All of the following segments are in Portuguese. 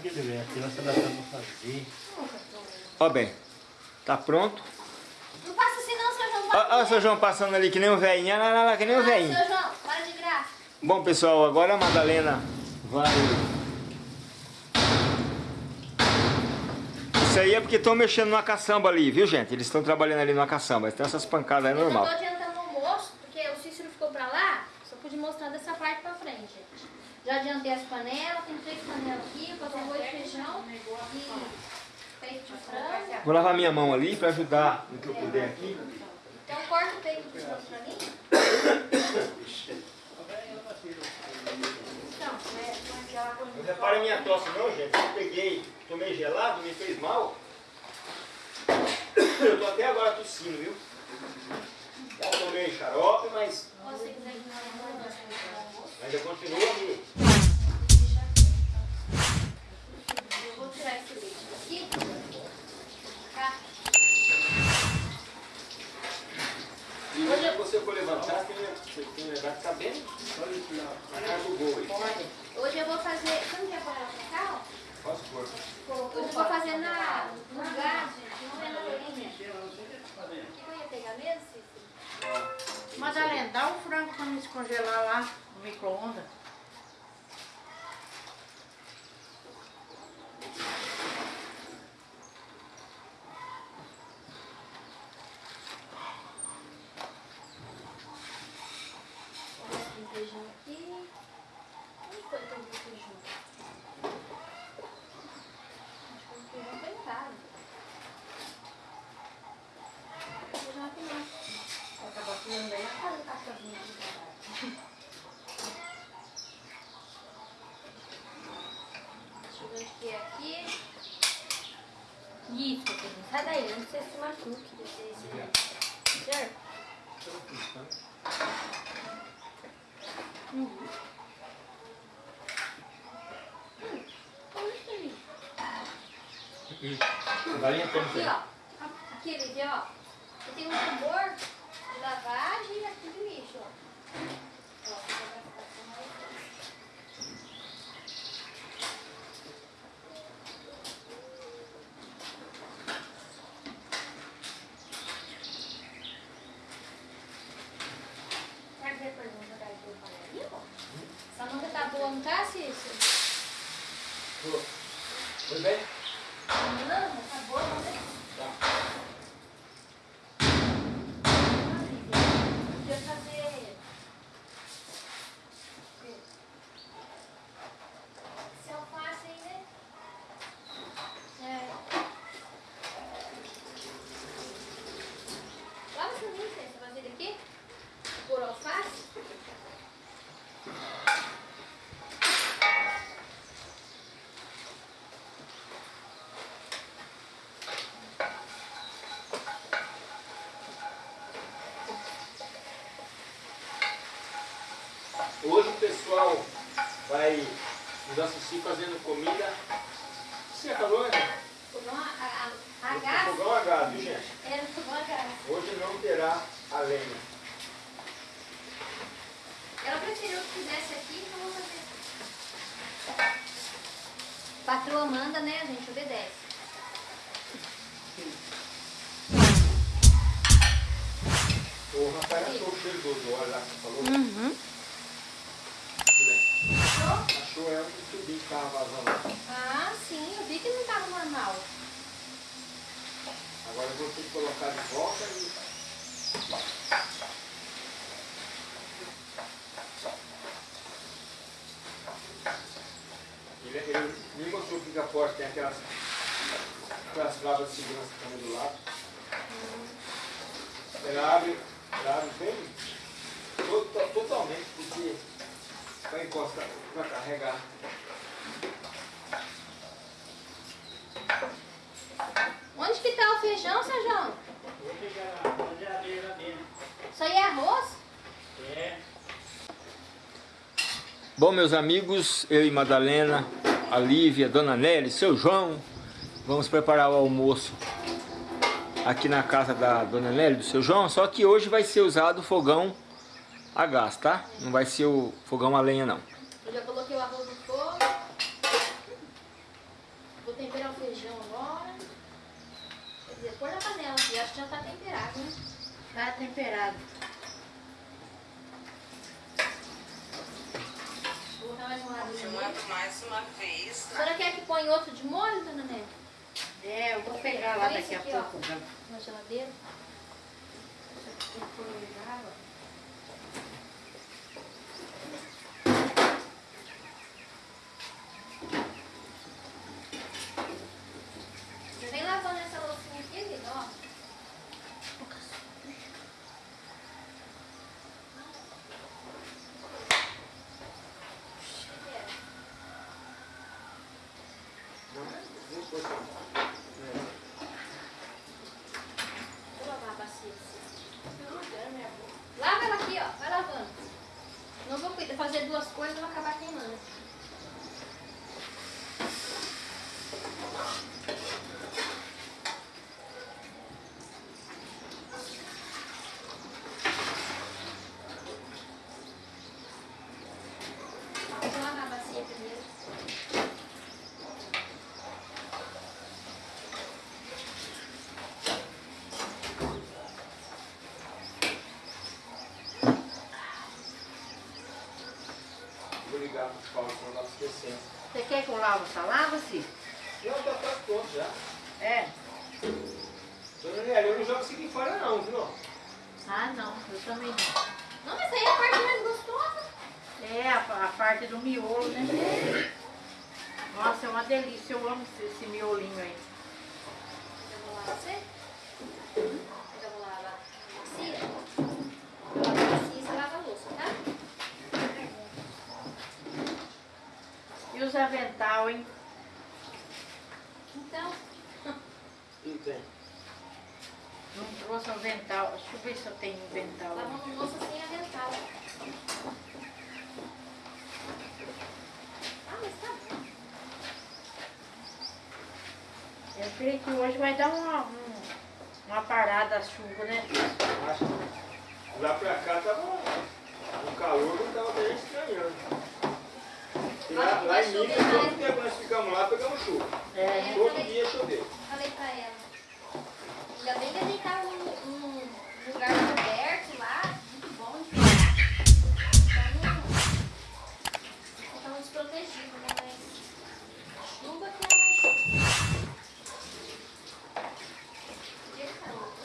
Precisava que aqui, nós estamos pra fazer. Ó bem, tá pronto. Não passa assim não, seu João. Ó o de seu João passando ali que nem um velhinho, olha lá, lá, que nem um velhinho. Seu João, para de graça. Bom, pessoal, agora a Madalena vai... Isso aí é porque estão mexendo numa caçamba ali, viu, gente? Eles estão trabalhando ali numa caçamba, então essas pancadas é Eu não normal. tô adiantando o almoço, porque o Cícero ficou pra lá, só pude mostrar dessa parte pra frente. Já adiantei as panelas, tem três panelas aqui, vou fazer arroz, feijão e peito de frango. Vou lavar minha mão ali para ajudar no que eu puder aqui. Então corta o peito de frango pra mim. Não de repare minha tosse não, gente. Eu peguei, tomei gelado, me fez mal. Eu tô até agora tossindo, viu? Já tomei xarope, mas você quiser que não ainda continua ali. eu vou tirar esse leite daqui. Tá? E hoje você for levantar, tem você tem que levar que tá bem na cara do gol aí. Hoje eu vou fazer. Você não quer pôr ela pra cá? ó? Posso pôr. Hoje eu vou fazer na, no lugar, gente, não é na orelhinha. Aqui eu ia pegar mesmo, Cícero? Madalena, dá um frango pra me descongelar lá no micro-ondas. Tem feijão aqui. Onde foi que eu vi o feijão? Acho que o feijão foi em casa. O feijão aqui não. Vai acabar tirando daí na casa do cachorrinho de trabalho. Deixa eu ver o que é aqui. Isso, filho. Sai daí, machuque. Certo? Uhum. Hum. Galinha como Aqui, ó. Aqui, ó. Tenho um tambor de lavagem e aqui de lixo, ó. Ó, você vai ficar com mais- Sabe que a pergunta da Ju Panaria, ó? Essa manga tá boa, não tá, Cícero? Tudo bem? Não, tá boa, não tem? Tá. Podia fazer. Esse alface aí, né? É. Lava pra mim, Fê. Você vai fazer aqui? Por alface? Hoje o pessoal vai nos assistir fazendo comida. Você acabou, né? Fogão a, a, a, gás. Fogão a gás, viu gente? É, fogão a gás. Hoje não terá a lenha. Ela preferiu que fizesse aqui, então vou fazer. Patroa manda, né? A gente obedece. O Rafael achou o cheiro do óleo lá que você falou. Uhum. Achou? Achou é um tubinho que estava vazando. Ah, sim, eu vi que não tava normal. Agora eu vou ter que colocar de volta e... Ele, ele me mostrou que a porta tem aquelas, aquelas clavas de segurança também do lado. Ela abre, ela abre bem to- totalmente, porque vai encostar para carregar. Onde que tá o feijão, seu João? Vou pegar na geladeira dele. Isso aí é arroz? É. Bom, meus amigos, eu e Madalena, a Lívia, Dona Nelly, seu João, vamos preparar o almoço aqui na casa da Dona Nelly, do seu João, só que hoje vai ser usado o fogão a gás, tá? Não vai ser o fogão a lenha, não. Eu já coloquei o arroz no fogo. Vou temperar o feijão agora. Quer dizer, põe na panela aqui. Acho que já tá temperado, né? Tá temperado. Vou dar mais um lado Filmando mais uma vez. Tá? A senhora quer é que põe outro de molho, dona Né? É, eu vou pegar lá daqui a aqui, pouco. Ó, na geladeira. Deixa eu pôr água. Paulo, eu. Você quer que eu lave essa lava, Cis? Não, tá quase pronto já. É. Dona eu não jogo isso aqui fora não, viu? Ah, não. Eu também não. Não, mas aí é a parte mais gostosa. É, a, a parte do miolo, né? Nossa, é uma delícia. Eu amo esse, esse miolinho aí. Eu vou lavar você? Eu vou lavar a bacia. Eu lavo a bacia e você lava a louça, tá? E os avental, hein? Então, Não tem. Não trouxe avental. Deixa eu ver se eu tenho avental. lavando louça sem avental. Ah, mas tá bom. Eu creio que hoje vai dar uma, um- uma parada a chuva, né? Acho que lá pra cá tava o calor, não tava bem estranhando. Lá, Lá em Minas, todo tempo nós ficamos lá, pegamos chuva. É. Todo dia choveu. Falei pra ela. Ainda bem que a gente tava num, num lugar coberto lá, muito bom de Então não ficamos desprotegidos, né? Mas chuva que é mais chuva. Dia que tá louco.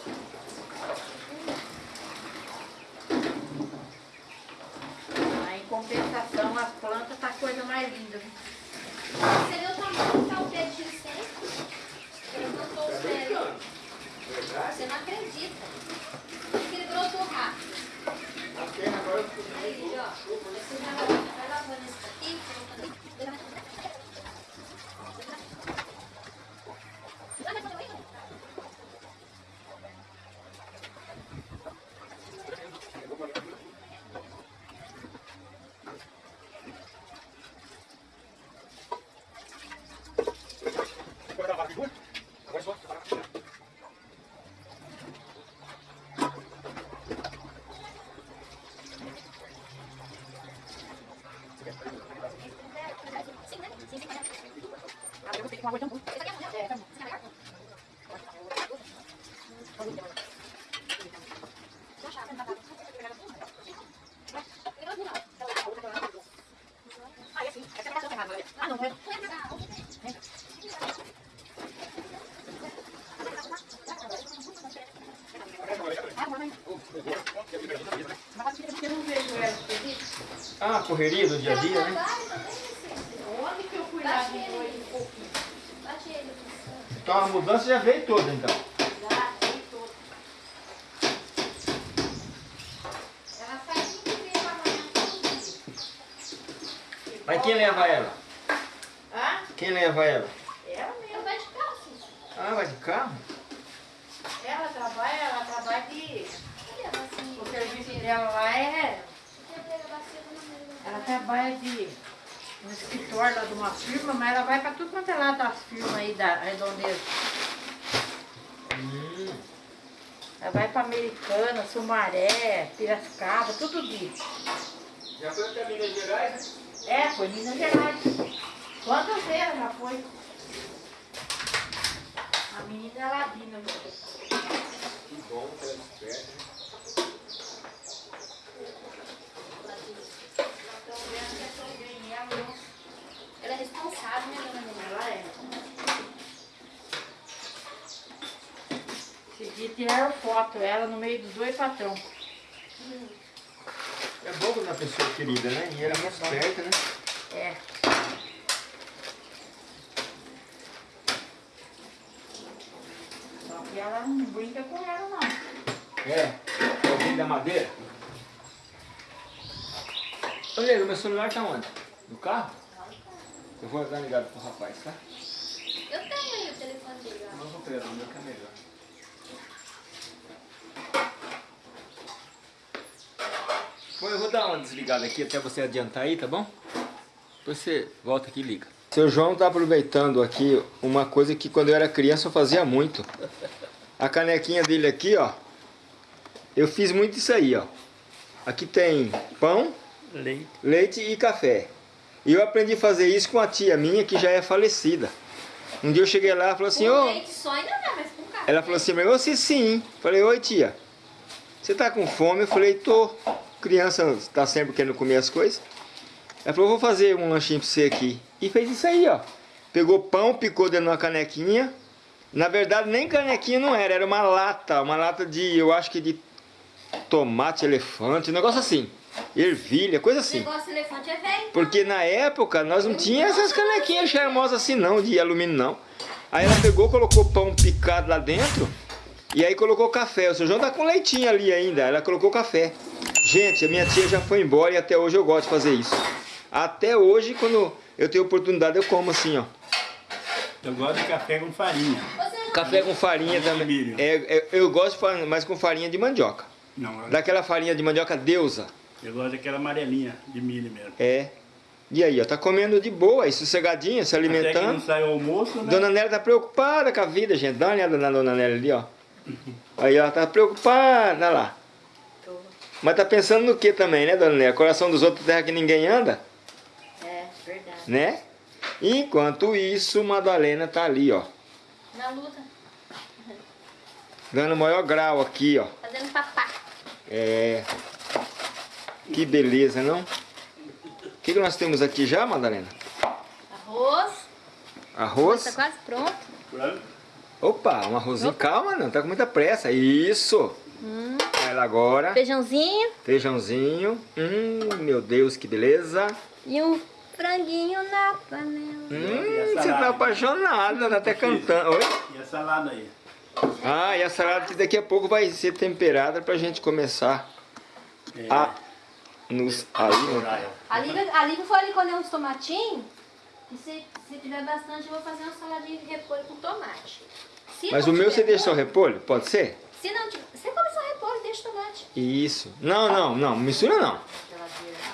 Aí, em compensação, as plantas tá a coisa mais linda. viu? Você vê o tamanho que tá o pé de ginseng? Ele pés. brincando. Verdade? Você não acredita. Porque ele brotou rápido. Aí, ó. Você vai lavando isso aqui, não ela feliz. Ah, correria do dia a dia, né? Trabalho também, Vicente. Onde que eu fui lá de noite um pouquinho? Bate ele, Vicente. Então a mudança já veio toda então. Já, tem todo. Ela sai 5 vezes pra amanhã todo dia. Mas quem leva ela? Ah, Quem leva ela? ela Ela mesmo. vai de carro, Cícero. Ah, vai de carro? Ela trabalha, ela trabalha de. O serviço dela lá é. Número? Ela trabalha de. No escritório lá de uma firma, mas ela vai pra tudo quanto é lado das firmas aí da redondeza. Hum. Ela vai pra Americana, Sumaré, Piracicaba, tudo isso. Já foi até Minas Gerais, né? É, foi Minas Gerais. Quantas vezes ela já foi? A menina é ladina. viu? Que bom que ela é esperta, né? Estão vendo que eu tô bem, ela não- Ela é responsável, né, dona Helena? Ela é. Esse dia tiraram foto, ela no meio dos dois patrão. É bom quando a pessoa é querida, né? E ela é muito esperta, né? É. Só que ela não brinca com ela, não. É. Alguém da madeira? Nego, meu celular tá onde? No carro? Eu vou dar ligado pro rapaz, tá? Eu tenho aí o telefone dele, ó. Não vou pegar, o meu que é melhor. Bom, eu vou dar uma desligada aqui até você adiantar aí, tá bom? Depois você volta aqui e liga. Seu João tá aproveitando aqui uma coisa que quando eu era criança eu fazia muito. A canequinha dele aqui, ó. Eu fiz muito isso aí, ó. Aqui tem pão, Leite. leite e café. E eu aprendi a fazer isso com a tia minha que já é falecida. Um dia eu cheguei lá e falou assim, ô... café. Ela falou assim, mas você sim. Falei, oi tia, você tá com fome? Eu falei, tô. Criança tá sempre querendo comer as coisas. Ela falou, vou fazer um lanchinho pra você aqui. E fez isso aí, ó. Pegou pão, picou dentro de uma canequinha. Na verdade, nem canequinha não era, era uma lata. Uma lata de, eu acho que de tomate elefante, um negócio assim. Ervilha, coisa assim. negócio de elefante é velho. Porque na época nós não tínhamos essas canequinhas charmosas assim não, de alumínio não. Aí ela pegou, colocou pão picado lá dentro e aí colocou café. O seu João tá com leitinho ali ainda, ela colocou café. Gente, a minha tia já foi embora e até hoje eu gosto de fazer isso. Até hoje, quando eu tenho oportunidade, eu como assim, ó. Eu gosto de café com farinha. Café com farinha também. É, é, eu gosto, mas com farinha de mandioca. Não, Daquela farinha de mandioca deusa. Eu gosto daquela amarelinha de milho mesmo. É. E aí, ó, tá comendo de boa, aí, sossegadinha, se Até que não alimentando. sai o almoço, né? Dona Nélia tá preocupada com a vida, gente. Dá uma olhada na Dona Nélia ali, ó. Aí ela tá preocupada, olha lá. Mas tá pensando no que também, né, Dona Nélia? Coração dos outros terra que ninguém anda, É, verdade. né? Enquanto isso, Madalena tá ali, ó. Na luta, Dando o maior grau aqui, ó. fazendo papá. É. Que beleza, não? O que, que nós temos aqui já, Madalena? Arroz. Arroz? Tá quase pronto. Frango. Opa, um arrozinho. Calma, não tá com muita pressa. Isso. Hum. Ela agora. Feijãozinho Feijãozinho. Hum, meu Deus, que beleza. e um franguinho na panela. Hum, você tá apaixonada, tá até cantando. Oi? E a salada aí? Ah, e a salada que daqui a pouco vai ser temperada pra gente começar É, a nos praia. A Lívia, a Lívia foi ali colher uns tomatinhos. E se, se tiver bastante, eu vou fazer uma saladinha de repolho com tomate. Se Mas o meu você deixa só repolho? Pode ser? Se não tiver. Você come só repolho, deixa tomate. Isso. Não, não, não. Mistura não.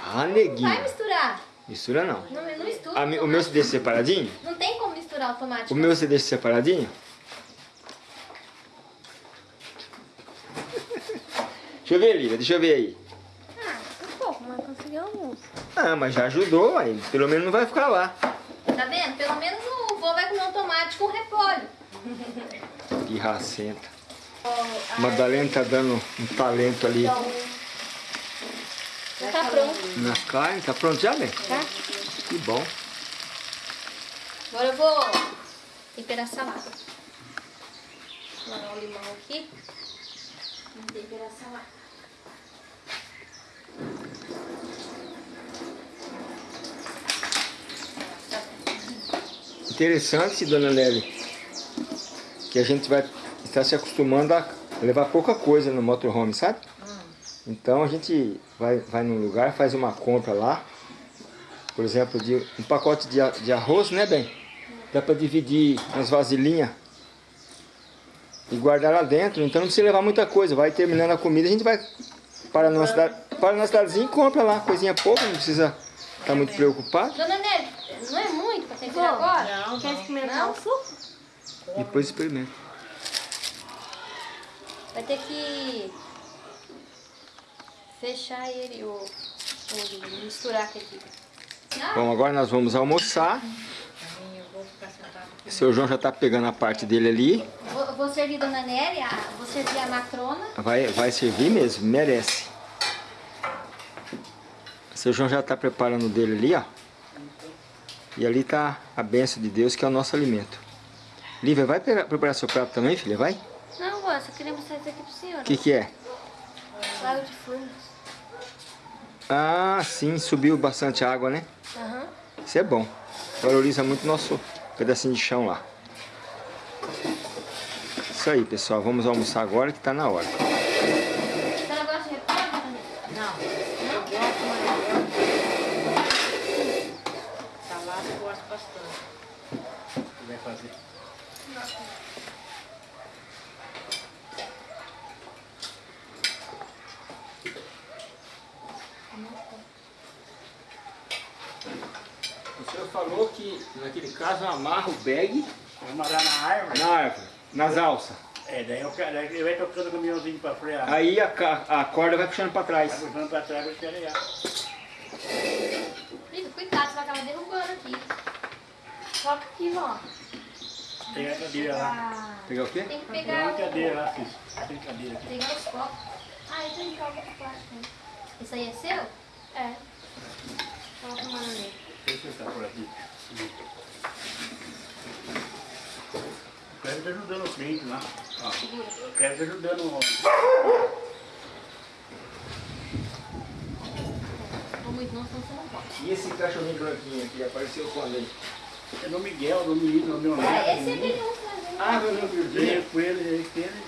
Ah, Vai neguinho. misturar. Mistura não. Não, não mistura. Mi- o meu você deixa separadinho? Não tem como misturar o tomate. O meu você deixa separadinho? Deixa eu ver, Lívia, deixa eu ver aí. Almoço. Ah, mas já ajudou, aí. Pelo menos não vai ficar lá. Tá vendo? Pelo menos o vô vai comer um tomate com repolho. Pirracenta. Madalena tá dando um talento ali Já tá pronto. na carne. Tá pronto já, bem? Tá? Que bom. Agora eu vou temperar a salada. Vou o limão aqui. Vamos temperar a salada. Interessante, dona Nelly, que a gente vai estar se acostumando a levar pouca coisa no motorhome, sabe? Então a gente vai, vai num lugar, faz uma compra lá, por exemplo, de um pacote de, de arroz, né, bem? Dá para dividir nas vasilhinhas e guardar lá dentro, então não precisa levar muita coisa. Vai terminando a comida, a gente vai para cidade, para na cidadezinha e compra lá, coisinha pouca, não precisa estar muito preocupado. Dona Nelly, não é muito pra temperar agora? Não, Quer não. experimentar o suco? Depois experimenta. Vai ter que fechar ele, o, o misturar aqui. Não, Bom, agora nós vamos almoçar. Aqui. Seu João já tá pegando a parte dele ali. vou, vou servir Dona Nélia, a- vou servir a matrona. Vai, vai servir mesmo, merece. O seu João já está preparando o dele ali, ó. E ali tá a bênção de Deus, que é o nosso alimento. Lívia, vai preparar seu prato também, filha? Vai? Não, vó, só queria mostrar isso aqui pro senhor. O que que é? Lago de Furnas. Ah, sim, subiu bastante água, né? Aham. Isso é bom. Valoriza muito nosso pedacinho de chão lá. Isso aí, pessoal. Vamos almoçar agora que tá na hora. A senhora gosta de repolho, Dona Nélia? Não, eu gosto, mas eu... Salada eu gosto bastante. O que vai fazer? O naquele caso, amarra o bag Vai amarrar na árvore. na árvore, nas alças. É, daí eu quero- daí ele vai tocando o caminhãozinho pra frear. Aí a, a corda vai puxando pra Vai trás. puxando pra trás pra escarear. Liga, cuidado, você vai acabar derrubando aqui. Foca aqui, vó. Tem a cadeira lá. Pegar o quê? tem que Tem pegar uma o... cadeira lá. Tem cadeira aqui. Pegar os copos. Ah, eu tenho copo de plástico. né? Esse aí é seu? É. Coloca uma nele. Deixa eu sentar por aqui. O Cleber tá ajudando o cliente lá. Ó, o Cleber tá ajudando o... Pode. E esse cachorrinho branquinho aqui apareceu quando aí? É no Miguel, no menino, no meu neto. Ah, esse é né? Ah, meu Deus, meu Veio com ele, ele, ele,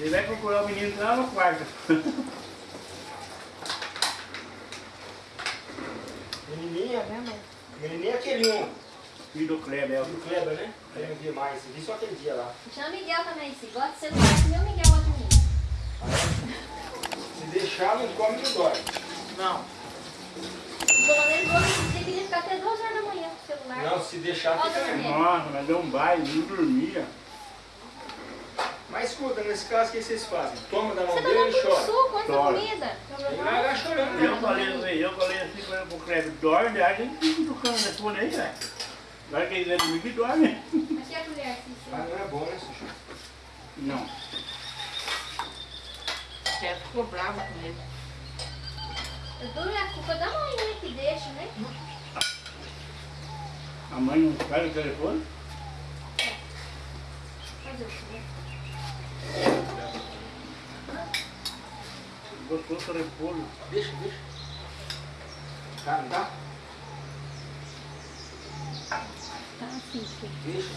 ele vai procurar o menino lá no quarto. Menininha? Menininha é aquele um. Filho do Kleber, é o Do Kleber, né? Eu não vi mais. Vi só aquele dia lá. Chama Miguel também, se gosta de celular, meu Miguel gosta de mim. Se deixar, não come, não dorme. Não, O Nélia falou que você queria ficar até 2 horas da manhã com o celular. Não, se deixar, fica. Nossa, mas deu um baile, não dormia. Mas escuta, nesse caso, o que vocês fazem? Toma da mão tá dele e chora. suco Chora. comida. Ele vai lá chorando. Eu né? falei assim, eu falei assim pra- pro Kleber, dorme, a gente fica tocando telefone aí, velho. Vai que ele é domingo e dorme. Aqui é a colher, Cícero. Ah, não é bom, né, Sushi? Não. o chefe ficou bravo com ele. Eu dou a culpa da mãe, né, que deixa, né? A mãe não faz o telefone? Fazer o quê? Gostou do telefone. Deixa, deixa. Tá, não tá? Tá assim, filho. Deixa.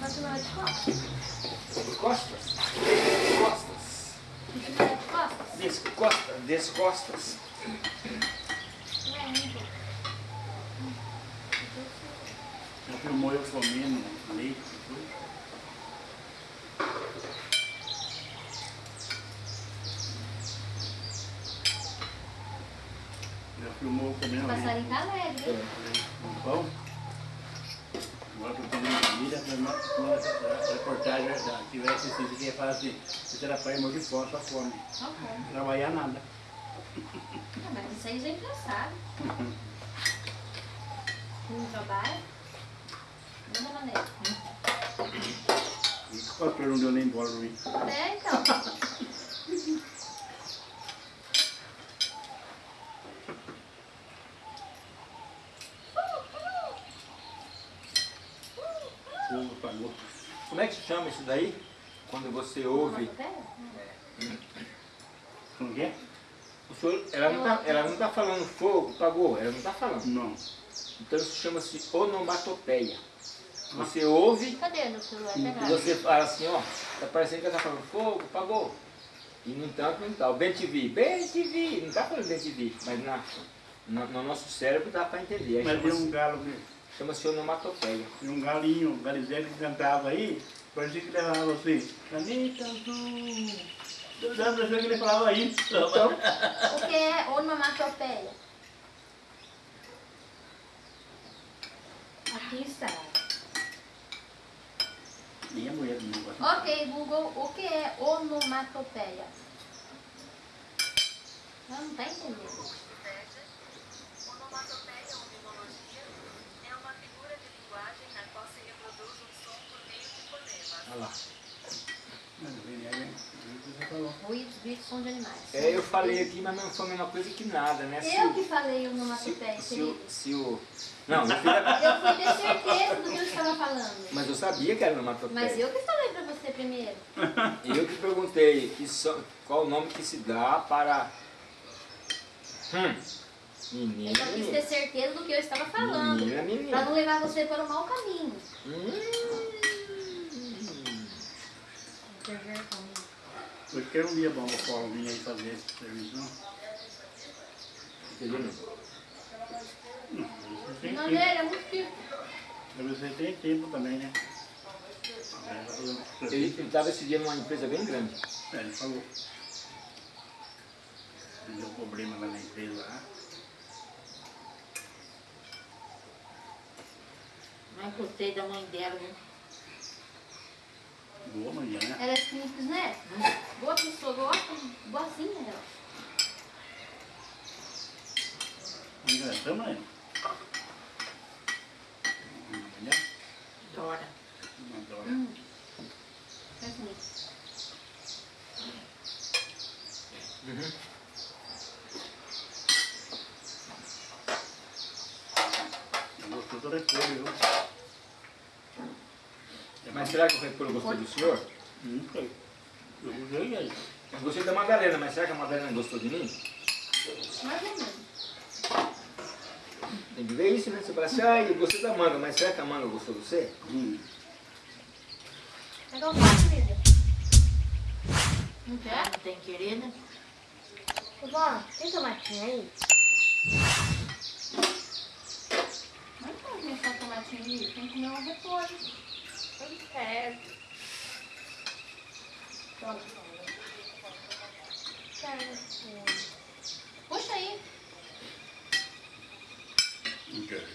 Faz uma de costas. Costas. Costas. Uma de costas. Descosta, descostas. Não é muito. Já filmou eu comendo leite e tudo. Já filmou eu comendo leite. Passarinho tá alegre, hein? Um pão. Agora que eu comendo comida, uma reportagem verdade. Se tivesse assistido que ia falar assim, você era pai, morre de fome, só fome. Não trabalhar nada. Ah, mas isso aí já é engraçado. Não trabalha? E o pastor não deu nem bola pra mim. É, então. Como é que chama isso daí? Quando você ouve. Como que é? O senhor, ela, não tá, ela não tá falando fogo, pagou, ela não tá falando. Não. Então isso chama-se onomatopeia. Você ouve Cadê no celular? e Pegar. você fala assim, ó, tá parecendo que ela tá falando fogo, pagou. E no entanto não tá. O bem te vi, bem te vi, não tá falando bem te vi, mas na, no, no nosso cérebro dá para entender. Aí Mas tem um Chama-se galo, chama onomatopeia. tem um galinho, um galizete que cantava aí, parecia que ele falava assim, caneta azul. Dá a impressão que ele falava isso. Então, O que é onomatopeia? Aqui está. Nem a mulher do negócio. Ok, Google, o que é onomatopeia? Não tá entendendo. Onomatopeia ou mimologia é uma figura de linguagem na qual se reproduz um som por meio de fonemas. Olha lá. Não vem Ruídos, gritos, som de animais. É, eu falei aqui, mas não foi a mesma coisa que nada, né? Se Eu o- que falei o se, onomatopeia, se, querido. o, se o... Não, eu fiz a- Eu fui ter certeza do que eu estava falando. mas eu sabia que era onomatopeia. Mas eu que falei pra você primeiro. Eu que perguntei que so- qual o nome que se dá para... Hum. Menina, Eu quis ter certeza do que eu estava falando. Menina, Pra menina. não levar você para o mau caminho. Hum. Hoje que era um dia bom para o Paulo vir aí fazer esse serviço, não? Entendeu? Não, você tem Não tempo. é muito. Mas Você tem tempo também, né? Ele estava esse dia numa empresa bem grande. É, ele falou. Deu problema lá na empresa lá. Mas gostei da mãe dela, viu? Boa manhã, né? Ela é simples, né? Boa pessoa, gosta, boazinha dela. Ainda estamos aí. Olha, Dora. adoro. Hum. É assim. Uhum. Gostou toda coisa, viu? Será que o repolho gostou do senhor? Não sei. Eu usei aí. Eu gostei da Madalena, mas será que a Madalena gostou de mim? Mais ou menos. Tem que ver isso, né? Você fala assim, ah, eu gostei da manga, mas será que a manga gostou de você? Hum. Pega o prato, querida. Não quer? Não tem querer, né? Vó, tem tomatinho aí? Não pode comer só tomatinho ali, tem que comer um repolho. Puxa aí. Não quero.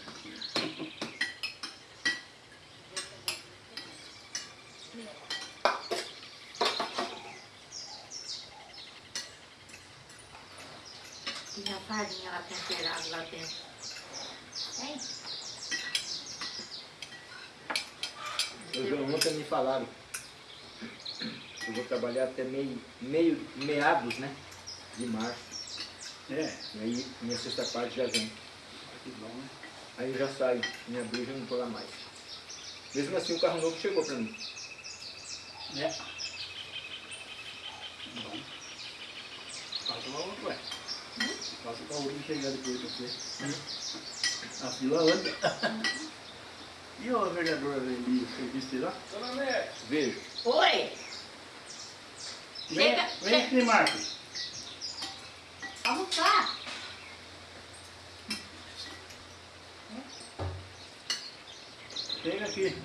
E a farinha lá temperada lá dentro. Tem? Hoje ontem me falaram. Eu vou trabalhar até meio, meio, meados, né? De março. É, E aí minha sexta parte já vem. que bom, né? Aí eu já saio. Em abril já não tô lá mais. Mesmo assim o carro novo chegou pra mim. É. Bom. Falta uma outra, ué. Falta pra outra chegar depois de você. A fila anda. E o vereador ali, você disse lá? Vejo. Oi! Vem, Chega, vem chega. aqui, Marcos. Almoçar. Chega aqui.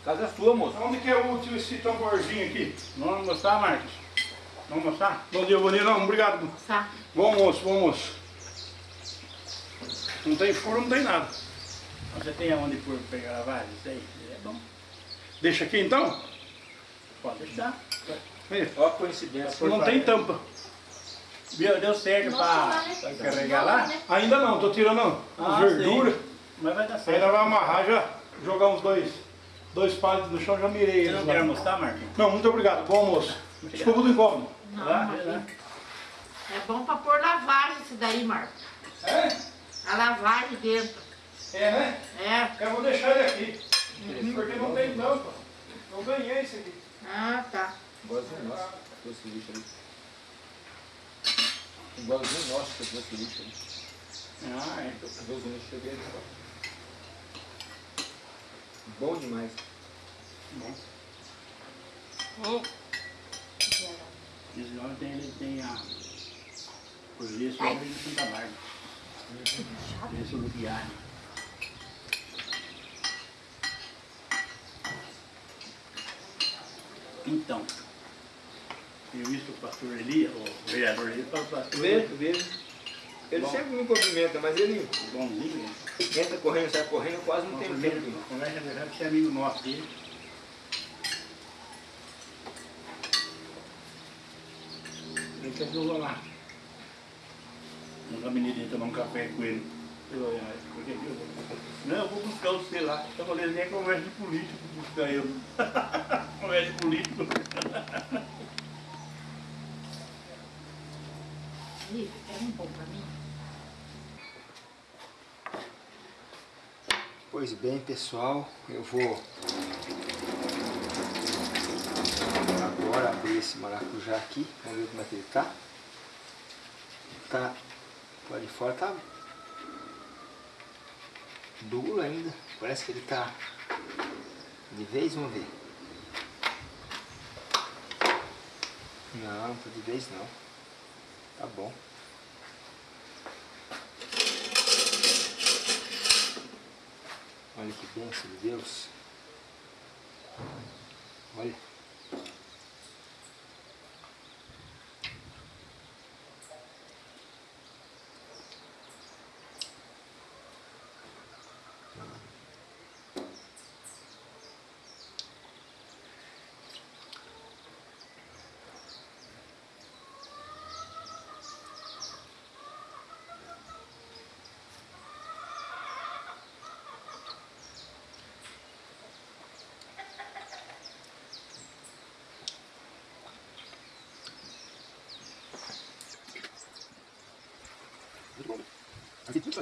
A casa é sua, moço. Onde que é útil esse tamborzinho aqui? Vamos almoçar, Marcos? Vamos almoçar? Bom dia, bom dia. Não, obrigado. Tá. Bom almoço, bom almoço. Não tem furo, não tem nada. Você tem aonde por pegar a? Isso aí? É bom. Deixa aqui então? Pode deixar. Ó a coincidência. Não tem tampa. Viu? Deu certo vai, né? carregar lá? né? Ainda não, tô tirando Ah, as verduras. sim. Mas vai dar Ainda certo. vai amarrar já, jogar uns dois, dois palitos no chão, já mirei Você eles não lá. quer almoçar, Marquinhos? Não, muito obrigado. Bom almoço. Desculpa do incômodo. Não, Lá, é bom pra pôr lavagem isso daí, Marco. É? A lavagem dentro. É, né? É. Eu vou deixar ele aqui. Porque não tem tampa. Não ganhei esse aqui. Ah, tá. Igualzinho nosso. que Esse lixo ali. Igualzinho nosso que esse lixo ali. Ah, é. Igualzinho lixo ali. Bom demais. Bom. Hum. Esse nome tem, ele tem a... Por isso, ele tem Santa Bárbara. Esse é o Luquiari. Então, eu visto o pastor Elias, o vereador Elias, para o pastor Vejo, vejo. Ele Bom. sempre me cumprimenta, mas ele bonzinho, entra correndo, sai correndo, eu quase não tenho tempo. conversa verdade, você é amigo nosso dele. Ele quer que eu vou lá? No gabinete tomar um café com ele. Eu? Não, eu vou buscar você lá. Eu falei, nem é conversa de político buscar eu. conversa de político. Ih, quer um pão pra mim? Pois bem, pessoal, eu vou agora abrir esse maracujá aqui, vamos ver como é que ele tá. Tá, lá de fora tá duro ainda, parece que ele tá de vez, vamos ver. Não, não tá de vez não, tá bom. Olha que bênção de Deus. Olha. Assim, tudo isso